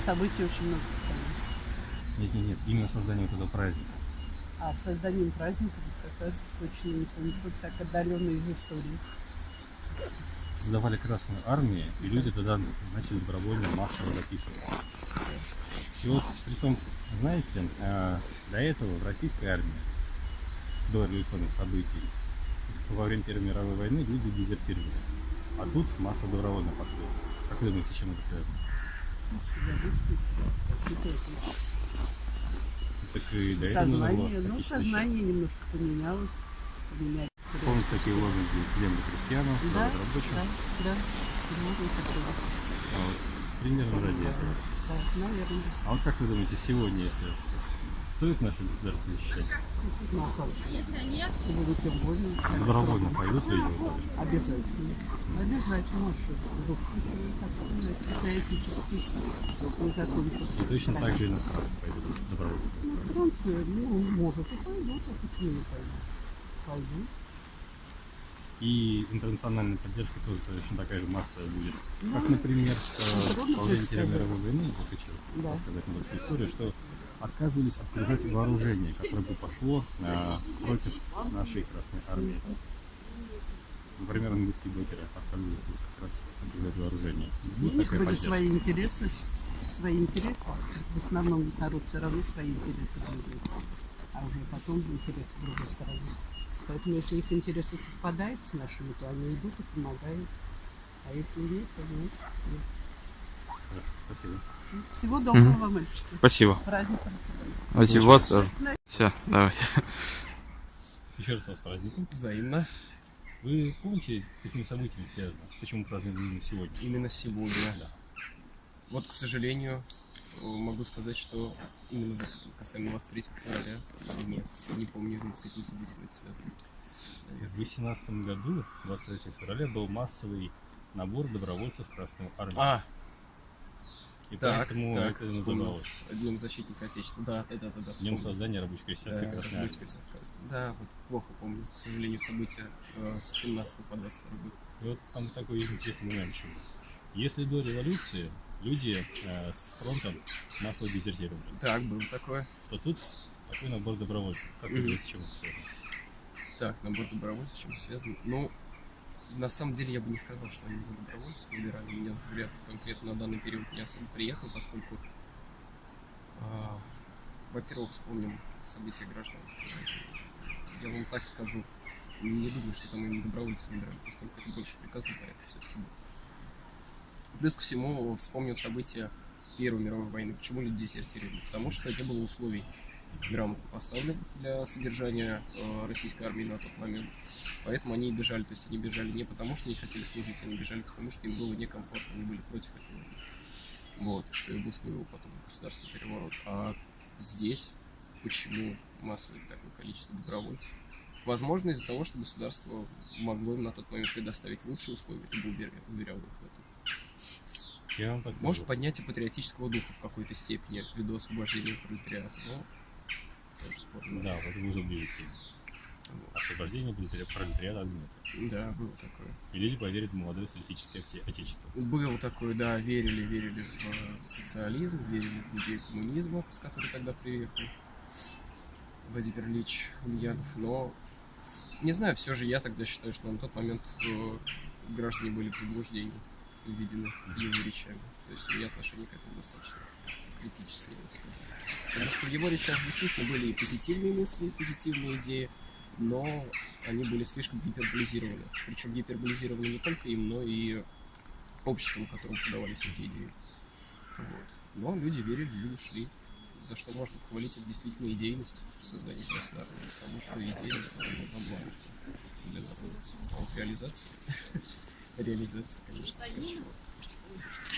событий очень много сказано. Нет, нет, нет, именно создание вот этого праздника. А созданием праздника как раз точно не помню, что так отдаленно из истории. Создавали Красную Армию, и люди тогда начали добровольно массово записываться. И вот, притом, знаете, э, до этого в российской армии, до революционных событий, во время Первой мировой войны люди дезертировали. А тут масса добровольно подходит. Как вы думаете, с чем это связано? Так и до этого Сознание, ну, сознание немножко поменялось. поменялось. Помните такие лозунги «Землю крестьянам», Да, «Завод рабочим»? да, да. Такое. А вот примерно ради этого. Да, наверное. А вот как вы думаете, сегодня, если стоит наше государство защищать? Ну, а? Сегодня тем более. Добровольно пойдут люди? Обязательно. Обязательно. Это этический точно так же иностранцы пойдут добровольцы. Иностранцы, ну, может, и пойдут, а почему не пойдут? Пойдут. И интернациональная поддержка тоже точно такая же массовая будет. Ну, Как, например, время Первой мировой войны, я хочу Да. рассказать небольшую историю, что отказывались отгружать вооружение, которое бы пошло э, против нашей Красной Армии. Например, английские блокеры отказывались вот как раз отгружать вооружение. У Вот них такая были поддержка. свои интересы, свои интересы. В основном народ все равно свои интересы блюдет. А уже потом интересы другой стороны. Поэтому если их интересы совпадают с нашими, то они идут и помогают. А если нет, то нет. нет. Хорошо, спасибо. Всего доброго вам, мальчики. Спасибо. Праздником. Спасибо вас тоже. Все, давай. Еще раз вас праздником. Взаимно. Вы помните, какими событиями связано? Почему празднуем именно сегодня? Именно сегодня. Да. Вот, к сожалению, могу сказать, что именно касаемо 23 февраля, нет, не помню, с каким событием это связано. В Наверное. 2018 году, 23 февраля, был массовый набор добровольцев в Красную Армию. А, И так, поэтому так, это называлось Днем защитника Отечества. Да, да, да. Днем создания рабоче-крестьянской Да, Красной Армии. Да, вот плохо помню, к сожалению, события э, с 17 по 22 год. И вот там такой интересный момент еще. Если до революции люди э, с фронтом массово дезертировали, Так, было такое. то тут такой набор добровольцев. Как вы Мгм. думаете, с чем это связано? Так, набор добровольцев, с чем связан? Ну, на самом деле я бы не сказал, что они на добровольцев выбирали. Меня взгляд конкретно на данный период не особо приехал, поскольку, а, во-первых, вспомним события гражданской. Я вам так скажу, не думаю, что там именно добровольцев выбирали, поскольку это больше приказный порядок все-таки был. Плюс ко всему, вспомним события Первой мировой войны. Почему люди дезертировали? Потому что не было условий грамотно поставлен для содержания э, российской армии на тот момент. Поэтому они и бежали. То есть они бежали не потому, что не хотели служить, они бежали потому, что им было некомфортно, они были против этого. Вот, что и обусловило потом государственный переворот. А здесь почему массовое такое количество добровольцев? Возможно, из-за того, что государство могло им на тот момент предоставить лучшие условия, либо уверя- уверяло их в этом. Я вам. Может, поднятие патриотического духа в какой-то степени ввиду освобождения пролетариата, но тоже спорно. Да, вот вы уже ближе к теме. Вот. Освобождение пролетари- пролетариата от гнета. Да, было такое. И люди поверят в молодое социалистическое оте- отечество. Было такое, да, верили, верили в э, социализм, верили в идею коммунизма, с которой тогда приехал Владимир Ильич Ульянов, но не знаю, все же я тогда считаю, что на тот момент э, граждане были в заблуждении, введены его речами. То есть у меня отношение к этому достаточно бы сказал. Потому что в его речах действительно были и позитивные мысли, и позитивные идеи, но они были слишком гиперболизированы. Причем гиперболизированы не только им, но и обществом, которому подавались эти идеи. Вот. Но люди верили, люди шли. За что можно похвалить, это действительно идейность в создании Красной потому что идейность нужна была для народа. Реализация, реализация, конечно,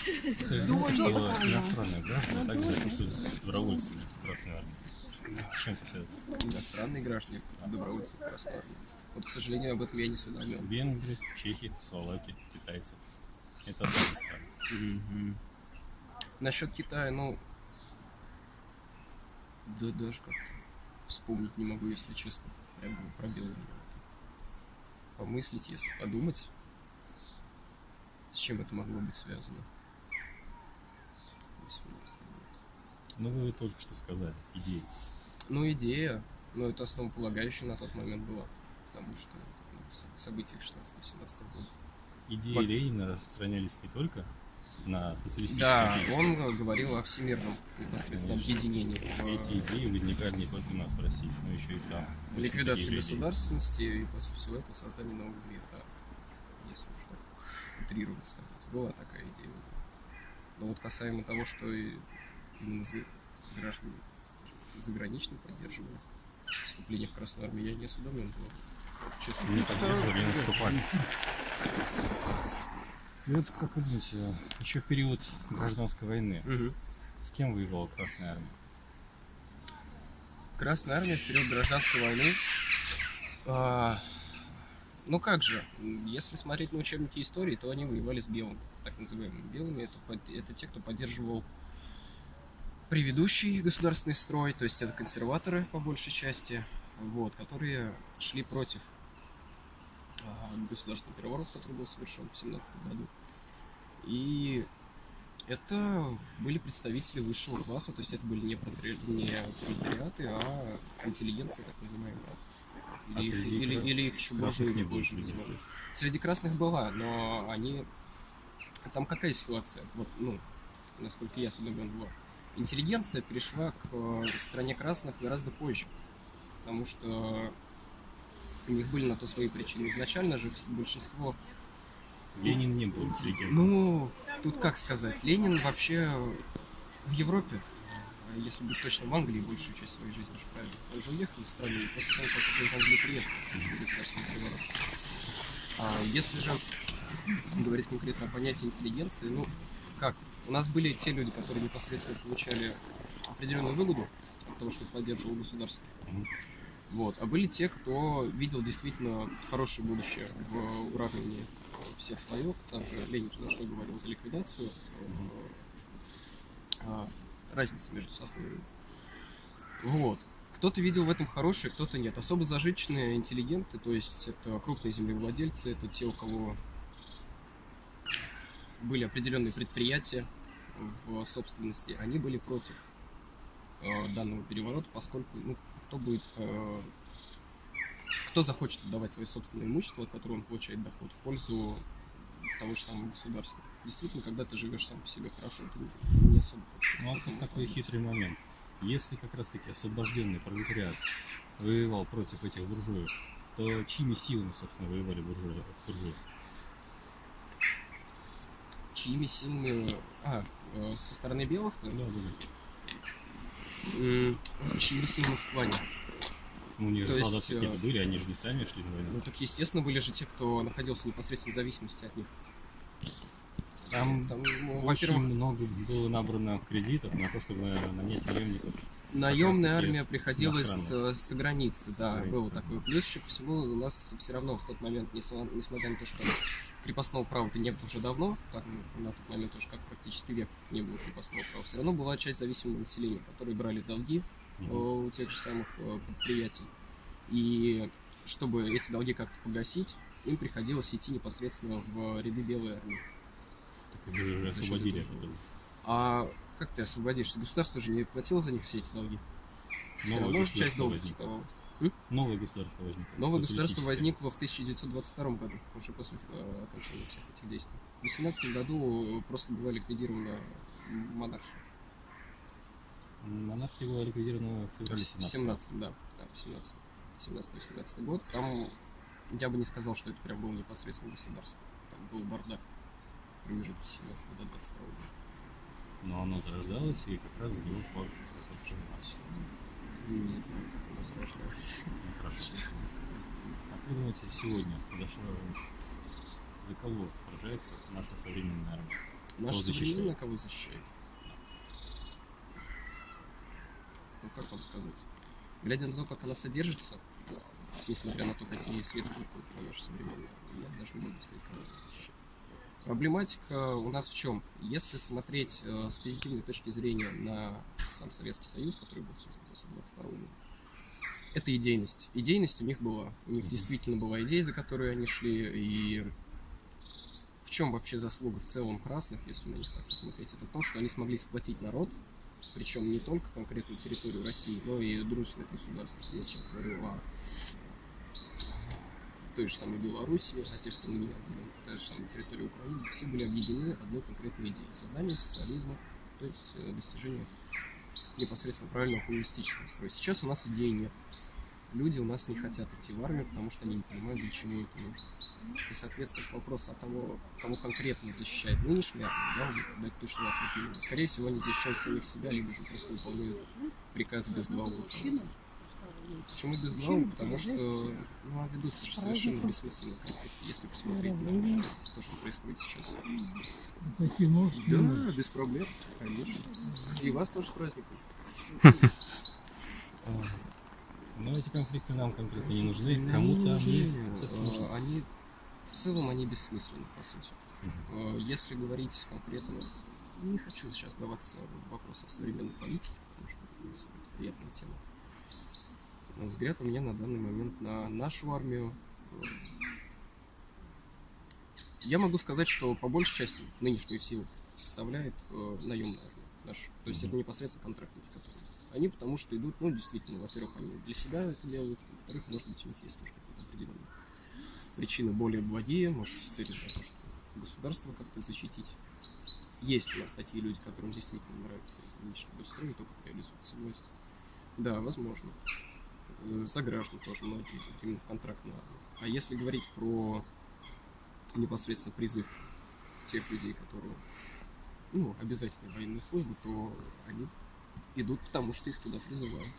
знаете, что иностранные граждане также записываются добровольцами в Красной Армии. Чем это? Иностранные граждане, добровольцы в Красной Армии. Вот, к сожалению, об этом я не осведомлен. Венгры, чехи, словаки, китайцы. Это страны. Насчет Китая, ну, да даже как-то вспомнить не могу, если честно. Прям был пробел. Помыслить, если подумать, с чем это могло быть связано. Ну, вы только что сказали, идеи. Ну, идея, ну, это основополагающая на тот момент была. Потому что ну, в со- в событиях 16-17 года. Идеи Вот. Ленина распространялись не только на социалистические Да, он говорил о всемирном непосредственно Конечно. объединении. Эти идеи возникали не только у нас в России, но еще и там. ликвидации люди. государственности и после всего этого создание нового мира, да. Утрированно сказать. Была такая идея. Но вот касаемо того, что и именно граждане заграничные поддерживали вступление в Красную Армию, я не осведомлен был. Вот, Честно Не поддерживали, не наступали. И вот как вы думаете, еще в период гражданской войны, Мгм. с кем воевала Красная Армия? Красная армия в период гражданской войны. а, ну как же, если смотреть на учебники истории, то они воевали с белыми, так называемыми белыми. Это, это те, кто поддерживал предыдущий государственный строй, то есть это консерваторы по большей части, вот, которые шли против а, государственного переворота, который был совершен в 17 году. И это были представители высшего класса, то есть это были не, пролетариаты, а интеллигенция, так называемая. Или, А их, среди или, или их еще больше не больше. Среди красных была, но они... Там какая ситуация? Вот, ну, насколько я осведомлен была. Интеллигенция перешла к э, стране красных гораздо позже. Потому что у них были на то свои причины. Изначально же большинство Ленин не был интеллигентом. ну, тут как сказать, Ленин вообще в Европе, а если быть точно, в Англии большую часть своей жизни же правильно. Он же уехал из страны и после того, как он из Англии приехал, государственный. А если же говорить конкретно о понятии интеллигенции, ну, как? У нас были те люди, которые непосредственно получали определенную выгоду от того, что поддерживал государство. Вот. А были те, кто видел действительно хорошее будущее в уравнении всех слоев. Там же Ленин за что говорил? За ликвидацию э, а, разницы между сословиями. Вот. Кто-то видел в этом хорошее, кто-то нет. Особо зажиточные интеллигенты, то есть это крупные землевладельцы, это те, у кого были определенные предприятия в собственности, они были против э, данного переворота, поскольку ну, кто будет э, кто захочет отдавать свое собственное имущество, от которого он получает доход, в пользу того же самого государства. Действительно, когда ты живешь сам по себе хорошо, ты не особо. Ну, вот тут такой хитрый момент. Если как раз-таки освобожденный пролетариат воевал против этих буржуев, то чьими силами, собственно, воевали буржуи? буржуи? Чьими силами... А, э, со стороны белых, то Да, да, да. Чьими силами в плане? Ну, у них же солдаты э, какие-то были, они же не сами шли на войну. Ну так естественно были же те, кто находился непосредственно в зависимости от них. Там, Там, очень много было набрано кредитов на то, чтобы нанять наемников. наемная армия приходилась с, с границы, да, Границы, было да. такое. Плюс еще ко всему у нас все равно в тот момент, несмотря на то, что крепостного права-то не было уже давно, так, на тот момент тоже как практически век не было крепостного права, все равно была часть зависимого населения, которые брали долги э, Мгм. у тех же самых э, предприятий. И чтобы эти долги как-то погасить, им приходилось идти непосредственно в ряды белой армии. Их уже освободили от этого. А как ты освободишься? Государство же не платило за них все эти долги. Новое равно же часть долга оставалась. Новое государство возникло. Новое государство возникло в 1922 году, уже после э, окончания всех этих действий. В 18 году просто была ликвидирована монархия. Монархия была ликвидирована в феврале В 17 17 да, да, в 17 17-18 год. Там я бы не сказал, что это прям было непосредственно государство. Там был бардак промежутке 17 до 22 года. Но оно зарождалось, и как раз за него впал советское общество. Не знаю, как оно зарождалось. Ну, хорошо. Как вы думаете, сегодня что, за кого сражается наша современная армия? Наша современная кого защищает? Ну, как вам сказать? Глядя на то, как она содержится, несмотря на то, какие средства уходят на нашу современную армию, я даже не могу сказать, кого она защищает. Проблематика у нас в чем? Если смотреть э, с позитивной точки зрения на сам Советский Союз, который был создан после 22 года, это идейность. Идейность у них была. У них действительно была идея, за которой они шли, и в чем вообще заслуга в целом красных, если на них так посмотреть, это в том, что они смогли сплотить народ Причем не только конкретную территорию России, но и дружественных государств. Я сейчас говорю о той же самой Беларуси, о тех, кто на меня отделен, та же самая территория Украины, все были объединены одной конкретной идеей – создание социализма, то есть э, достижение непосредственно правильного коммунистического строя. Сейчас у нас идеи нет. Люди у нас не хотят идти в армию, потому что они не понимают, для чего это нужно. И, соответственно, к вопросу о того, кого конкретно защищает нынешняя армия, я могу дать точный ответ. Скорее всего, они защищают самих себя, либо же просто выполняют приказы без главы руководства. Почему без главы? Потому что ну, а ведутся совершенно бессмысленно конфликты, если посмотреть на то, что происходит сейчас. Такие можешь Да, без проблем, конечно. И вас тоже с праздником. Но эти конфликты нам конкретно не нужны, кому-то они... Э, Они в целом они бессмысленны, по сути. Э, Если говорить конкретно, не хочу сейчас даваться в вопрос о современной политике, потому что это приятная тема. Взгляд у меня на данный момент на нашу армию. Я могу сказать, что по большей части нынешнюю силу составляет э, наемная армия наша. То есть это непосредственно контрактники, которые. Они потому что идут, ну, действительно, во-первых, они для себя это делают, во-вторых, может быть, у них есть тоже какие-то определенные причины более благие, может, с целью того, что государство как-то защитить. Есть у нас такие люди, которым действительно нравится нынешний строй, и то, как реализуется власть. Да, возможно. Э, За граждан тоже многие именно в контрактную армию. А если говорить про непосредственно призыв тех людей, которые ну, обязательно военную службу, то они идут потому, что их туда призывают.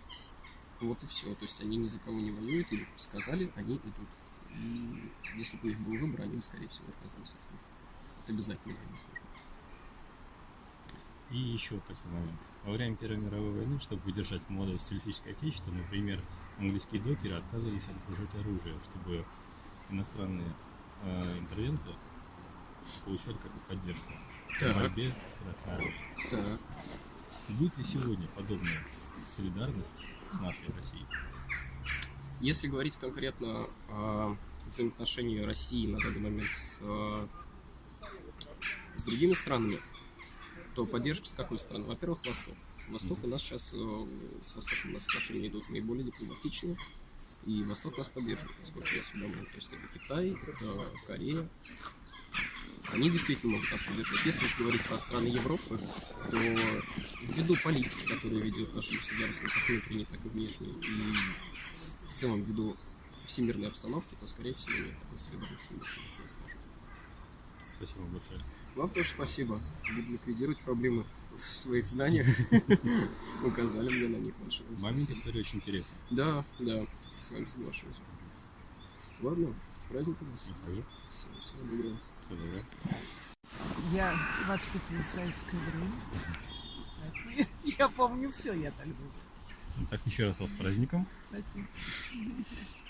Вот и все. То есть они ни за кого не воюют, или сказали, они идут. И если бы у них был выбор, они бы, скорее всего, отказались от службы. Это обязательно военная служба. И еще такой момент. Во время Первой мировой войны, чтобы выдержать молодость социалистическое отечество, например, английские докеры отказывались отгружать оружие, чтобы иностранные э, интервенты получали как бы поддержку в Так. борьбе с Красной Армией. Так. Будет ли сегодня подобная солидарность с нашей Россией? Если говорить конкретно о взаимоотношении России на данный момент с, э, с другими странами, то поддержка с какой страны? Во-первых, Восток. Восток у нас сейчас, э, с Востоком у нас отношения идут наиболее дипломатичные, и Восток нас поддерживает, насколько я осведомлен. То есть это Китай, это Корея. Они действительно могут нас поддержать. Если же говорить про страны Европы, то ввиду политики, которую ведет наше государство, как внутренней, так и внешней, и в целом ввиду всемирной обстановки, то, скорее всего, нет такой солидарности. Спасибо большое. Вам тоже спасибо. Буду ликвидировать проблемы в своих знаниях. Указали мне на них большое Момент истории очень интересный. Да, да, с вами соглашусь. Ладно, с праздником вас. Также Всего всего доброго. всего доброго. Я воспитывала в советское время. Я, помню все, я так думаю. Ну, Так, еще раз вас с праздником. Спасибо.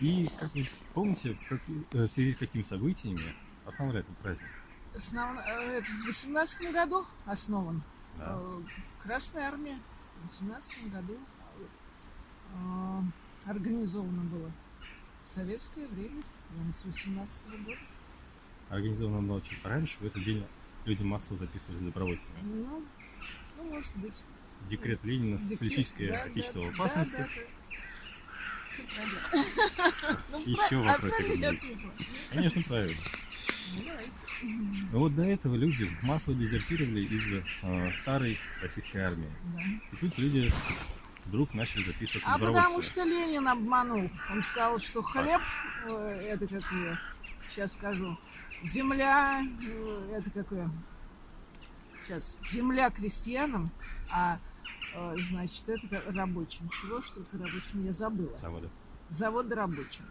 И, как вы помните, в, э, в связи с какими событиями основали этот праздник? Основ- э, В 18 году основан. Да. Э, В Красной армии в 18 году э, организовано было в советское время, с 18 года. Организовано было чуть пораньше. В этот день люди массово записывались добровольцами. Ну, ну, может быть. Декрет Ленина, Декрет, социалистическое да, отечество да, в опасности. да, да. Ну, Еще про- вопросик. Конечно, правильно. Ну. Но вот до этого люди массово дезертировали из э, старой российской армии. Да. И тут люди вдруг начали записываться А потому что Ленин обманул. Он сказал, что хлеб, э, это как ее, сейчас скажу, земля, э, это какое, сейчас, земля крестьянам, а, э, значит, это рабочим. Чего ж только рабочим, я забыла. Заводы. Завод рабочим.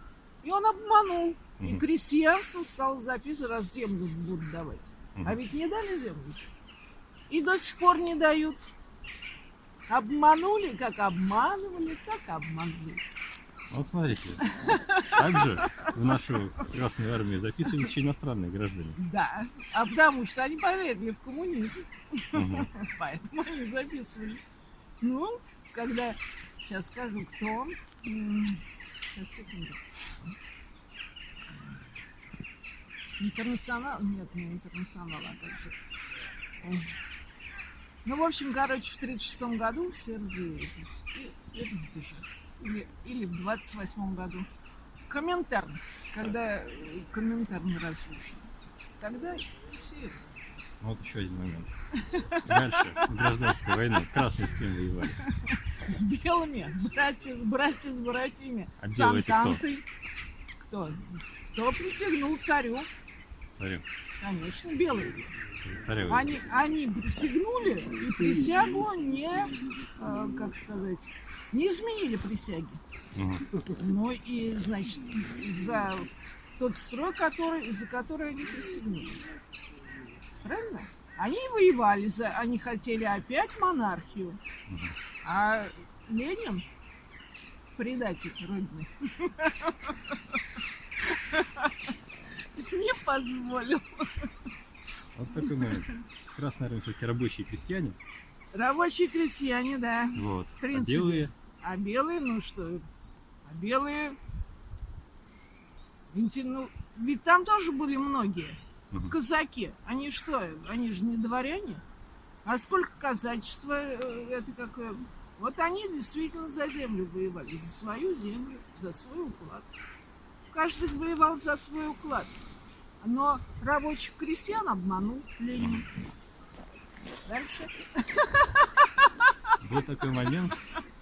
И он обманул. И Мгм. крестьянство стало записывать, раз землю будут давать. А ведь не дали землю. И до сих пор не дают. Обманули, как обманывали, так обманули. Вот смотрите, также в нашу Красную Армию записывались еще иностранные граждане. Да. А потому что они поверили в коммунизм. Мгм. Поэтому они записывались. Ну, когда... Сейчас скажу, кто он. Сейчас, секунду. Интернационал? Нет, не интернационал, а как же. Ну, в общем, короче, в 1936 году все разъявились и, и разбежались. Или, или в 28 году. Комментарн, когда э, Коминтерн разрушен. Тогда все. Ну, Вот еще один момент. Дальше, гражданская война. Красные с кем воевали? С белыми, братья, братья с братьями, А с кто? Кто? Кто присягнул царю? Смотри, Конечно, белые. воевали. Они, они присягнули и присягу не, э, как сказать, не изменили присяги. Мгм. Ну и, значит, за тот строй, который, за который они присягнули. Правильно? Они воевали за, они хотели опять монархию. А Ленин предатель родины. Не позволил. Вот такой момент. Красная армия все-таки рабочие крестьяне. Рабочие крестьяне, да. Вот. В А принципе. белые А белые, ну что, а белые... Ведь, ну, ведь там тоже были многие. Казаки. Они что, они же не дворяне? А сколько казачества, э, это какое... Вот они действительно за землю воевали, за свою землю, за свой уклад. Каждый воевал за свой уклад. Но рабочих крестьян обманул Ленин. Дальше. был такой момент,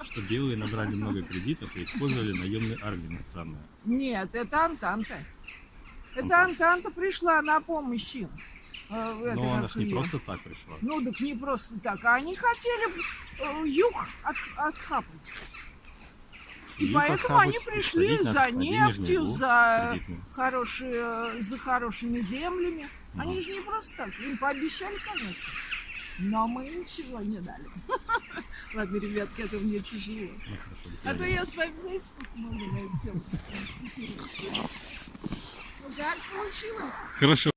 что белые набрали много кредитов и использовали наемные армии иностранные. Нет, это Антанта. Это Антанта. Пришла на помощь им. Э, Но она как ж не просто так пришла. Ну, так не просто так. А они хотели э, юг от, отхапать. И, Их поэтому они пришли за нефтью, за, кредитный. хорошие, за хорошими землями. Они Мгм. же не просто так. Им пообещали, конечно. Но мы ничего не дали. Ладно, ребятки, это мне тяжело. Ну, А то я с вами, знаете, сколько могу на эту тему. Как получилось? Хорошо.